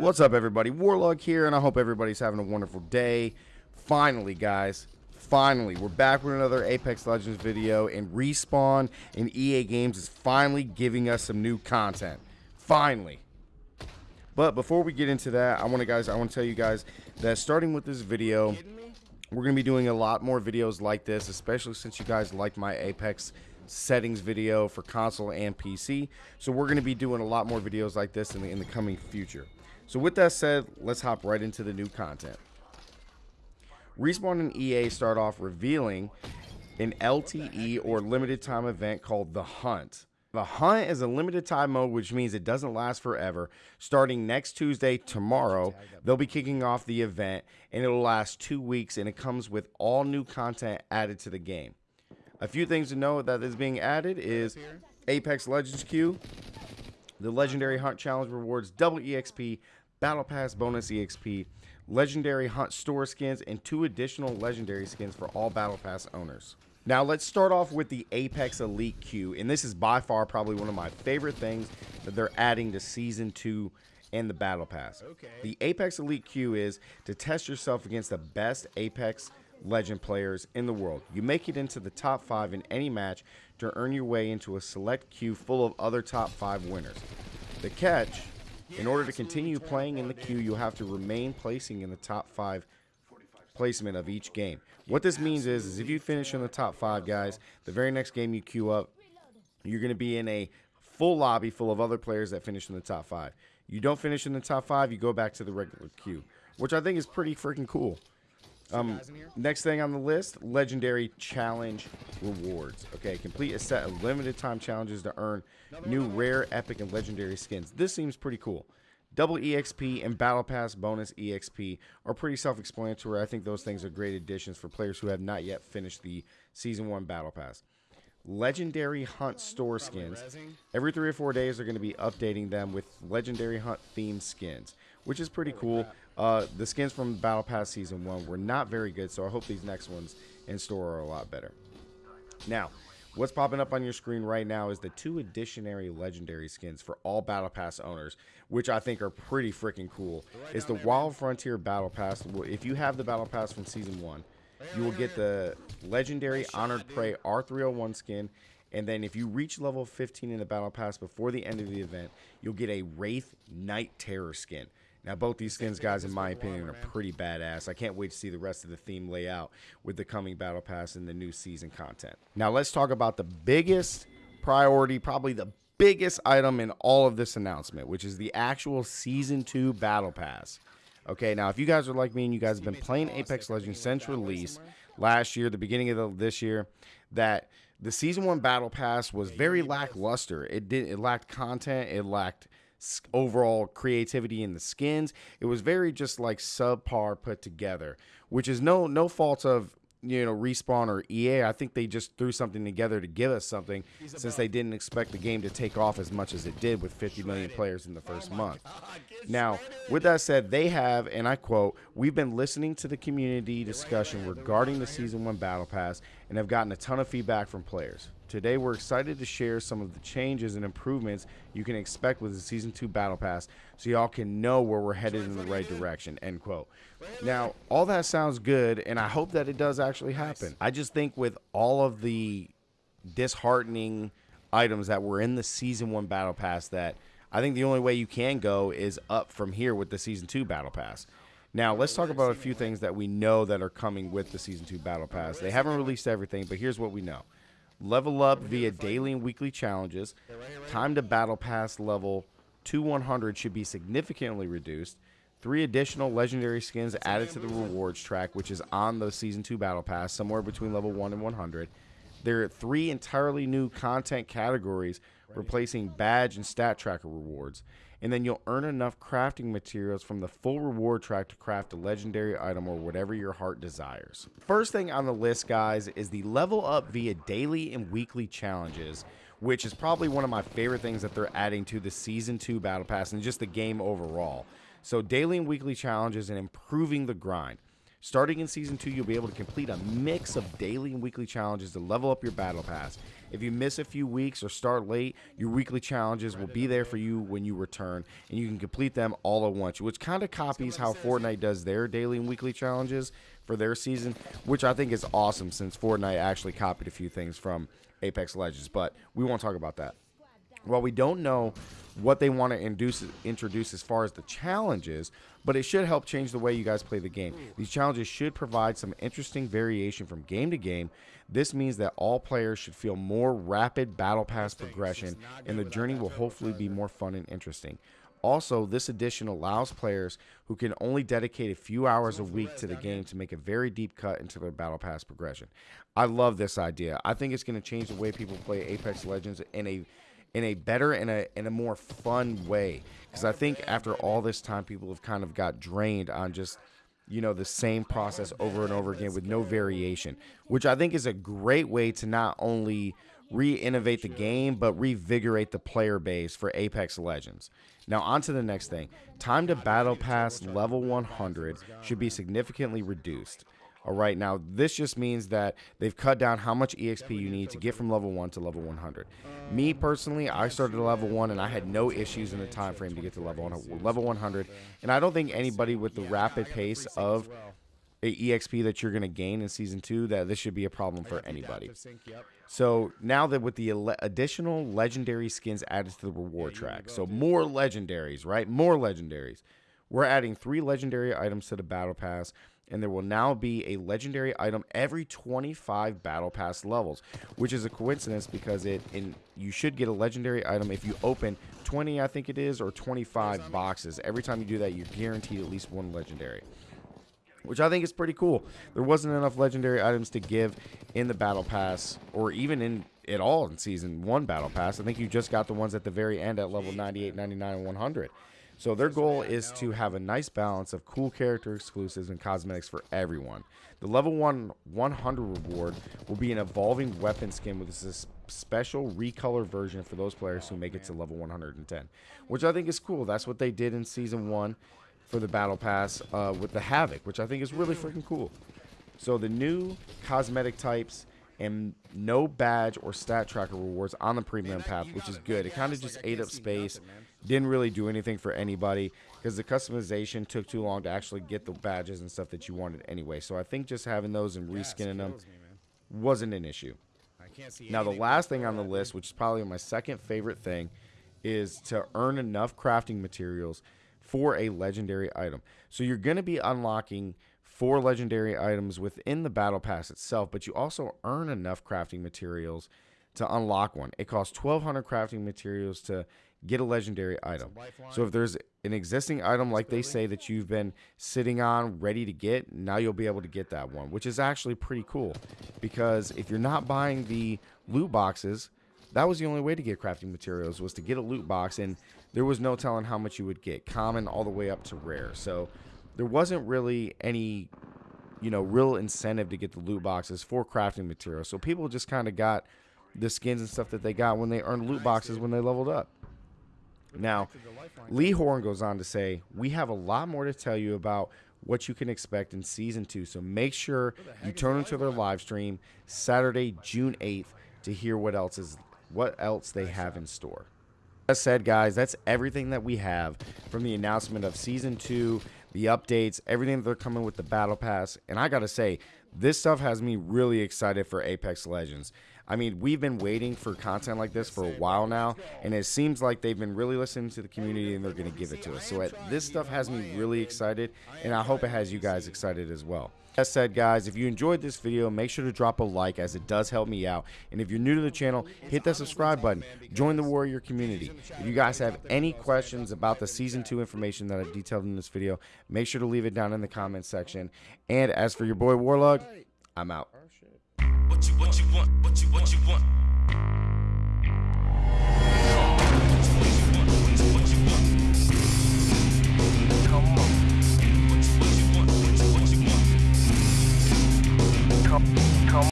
What's up, everybody? Warlock here, and I hope everybody's having a wonderful day. Finally, guys, finally, we're back with another Apex Legends video, and Respawn and EA Games is finally giving us some new content. Finally. But before we get into that, I want to guys, I want to tell you guys that starting with this video, we're going to be doing a lot more videos like this, especially since you guys like my Apex settings video for console and PC. So we're going to be doing a lot more videos like this in the, in the coming future. So with that said, let's hop right into the new content. Respawn and EA start off revealing an LTE or limited time event called The Hunt. The Hunt is a limited time mode, which means it doesn't last forever. Starting next Tuesday, tomorrow, they'll be kicking off the event and it'll last two weeks and it comes with all new content added to the game. A few things to know that is being added is Apex Elite queue, the Legendary Hunt Challenge rewards double EXP, Battle Pass bonus EXP, Legendary Hunt store skins, and two additional Legendary skins for all Battle Pass owners. Now let's start off with the Apex Elite queue, and this is by far probably one of my favorite things that they're adding to Season 2 and the Battle Pass. Okay. The Apex Elite queue is to test yourself against the best Apex legend players in the world. You make it into the top five in any match to earn your way into a select queue full of other top five winners. The catch, in order to continue playing in the queue, you'll have to remain placing in the top five placement of each game. What this means is, is if you finish in the top five, guys, the very next game you queue up, you're going to be in a full lobby full of other players that finish in the top five. You don't finish in the top five, you go back to the regular queue, which I think is pretty freaking cool. Um, next thing on the list, legendary challenge rewards. Okay, complete a set of limited time challenges to earn new rare, epic, and legendary skins. This seems pretty cool. Double EXP and Battle Pass bonus EXP are pretty self-explanatory. I think those things are great additions for players who have not yet finished the Season 1 Battle Pass. Legendary Hunt store skins. Every three or four days, they're going to be updating them with Legendary Hunt themed skins, which is pretty cool. Uh, the skins from Battle Pass Season 1 were not very good, so I hope these next ones in store are a lot better. Now, what's popping up on your screen right now is the two additionary legendary skins for all Battle Pass owners, which I think are pretty freaking cool. It's the Wild Frontier Battle Pass. If you have the Battle Pass from Season 1, you will get the legendary Honored Prey R301 skin and then if you reach level 15 in the Battle Pass before the end of the event, you'll get a Wraith Night Terror skin. Now, both these skins, guys, in my opinion, are pretty badass. I can't wait to see the rest of the theme layout with the coming Battle Pass and the new season content. Now, let's talk about the biggest priority, probably the biggest item in all of this announcement, which is the actual Season 2 Battle Pass. Okay, now, if you guys are like me and you guys have been playing Apex Legends since release last year, the beginning of the, this year, that the Season 1 Battle Pass was very lackluster. It did it lacked content, it lacked overall creativity in the skins. It was very just like subpar put together, which is no no fault of you know respawn or ea i think they just threw something together to give us something since they didn't expect the game to take off as much as it did with 50 million players in the first month. Now with that said they have and i quote we've been listening to the community discussion regarding the season one battle pass and have gotten a ton of feedback from players Today, we're excited to share some of the changes and improvements you can expect with the Season 2 Battle Pass so y'all can know where we're headed in the right direction, end quote. Now, all that sounds good, and I hope that it does actually happen. I just think with all of the disheartening items that were in the Season 1 Battle Pass that I think the only way you can go is up from here with the Season 2 Battle Pass. Now, let's talk about a few things that we know that are coming with the Season 2 Battle Pass. They haven't released everything, but here's what we know level up via daily and weekly challenges. Time to battle pass level to 100 should be significantly reduced. Three additional legendary skins added to the rewards track, which is on the Season 2 Battle Pass, somewhere between level 1 and 100. There are three entirely new content categories replacing badge and stat tracker rewards and then you'll earn enough crafting materials from the full reward track to craft a legendary item or whatever your heart desires. First thing on the list, guys, is the level up via daily and weekly challenges, which is probably one of my favorite things that they're adding to the Season 2 Battle Pass and just the game overall. So daily and weekly challenges and improving the grind. Starting in Season 2, you'll be able to complete a mix of daily and weekly challenges to level up your Battle Pass. If you miss a few weeks or start late, your weekly challenges will be there for you when you return, and you can complete them all at once, which kind of copies how Fortnite does their daily and weekly challenges for their season, which I think is awesome since Fortnite actually copied a few things from Apex Legends, but we won't talk about that. While we don't know what they want to induce, introduce as far as the challenges, but it should help change the way you guys play the game. These challenges should provide some interesting variation from game to game. This means that all players should feel more rapid battle pass progression, and the journey will hopefully be more fun and interesting. Also, this edition allows players who can only dedicate a few hours a week to the game to make a very deep cut into their Battle Pass progression. I love this idea. I think it's going to change the way people play Apex Legends in a in a better and a in a more fun way. Because I think after all this time, people have kind of got drained on just you know the same process over and over again with no variation, which I think is a great way to not only re-innovate the game but revigorate the player base for Apex Legends. Now on to the next thing. Time to battle pass level 100 should be significantly reduced. All right, now this just means that they've cut down how much EXP you need to get from level 1 to level 100. Me personally, I started at level 1 and I had no issues in the time frame to get to level 100, level 100. And I don't think anybody with the rapid pace of EXP that you're going to gain in season 2 that this should be a problem for anybody. So now that with the additional legendary skins added to the reward track, so more legendaries, right? More legendaries. We're adding three legendary items to the battle pass and there will now be a legendary item every 25 battle pass levels which is a coincidence because it in you should get a legendary item if you open 20 i think it is or 25 boxes. Every time you do that you're guaranteed at least one legendary which i think is pretty cool. There wasn't enough legendary items to give in the battle pass or even in it all in season one battle pass. I think you just got the ones at the very end at level 98 99 and 100 so their goal is to have a nice balance of cool character exclusives and cosmetics for everyone. The level 1 100 reward will be an evolving weapon skin with a special recolor version for those players who make it to level 110, which I think is cool. That's what they did in Season 1 for the Battle Pass uh, with the Havoc, which I think is really freaking cool. So the new cosmetic types and no badge or stat tracker rewards on the premium path, which is good. It kind of just ate up space didn't really do anything for anybody because the customization took too long to actually get the badges and stuff that you wanted anyway. So I think just having those and reskinning them wasn't an issue. Now the last thing on the list, which is probably my second favorite thing, is to earn enough crafting materials for a legendary item. So you're going to be unlocking four legendary items within the battle pass itself, but you also earn enough crafting materials to unlock one. It costs 1200 crafting materials to get a legendary item. So if there's an existing item like they say that you've been sitting on ready to get, now you'll be able to get that one, which is actually pretty cool because if you're not buying the loot boxes, that was the only way to get crafting materials was to get a loot box and there was no telling how much you would get, common all the way up to rare. So there wasn't really any you know, real incentive to get the loot boxes for crafting materials. So people just kind of got the skins and stuff that they got when they earned loot boxes when they leveled up. Now, Lee Horn goes on to say, We have a lot more to tell you about what you can expect in season two. So make sure you turn into their live stream Saturday, June 8th to hear what else is what else they have in store. As said, guys, that's everything that we have from the announcement of season two, the updates, everything that they're coming with the battle pass. And I gotta say, this stuff has me really excited for Apex Legends. I mean, we've been waiting for content like this for a while now, and it seems like they've been really listening to the community and they're going to give it to us. So uh, this stuff has me really excited, and I hope it has you guys excited as well. As said, guys, if you enjoyed this video, make sure to drop a like as it does help me out. And if you're new to the channel, hit that subscribe button. Join the Warrior community. If you guys have any questions about the Season 2 information that I've detailed in this video, make sure to leave it down in the comments section. And as for your boy Warlock, I'm out. Oh, What you, what you want, what you, what you want.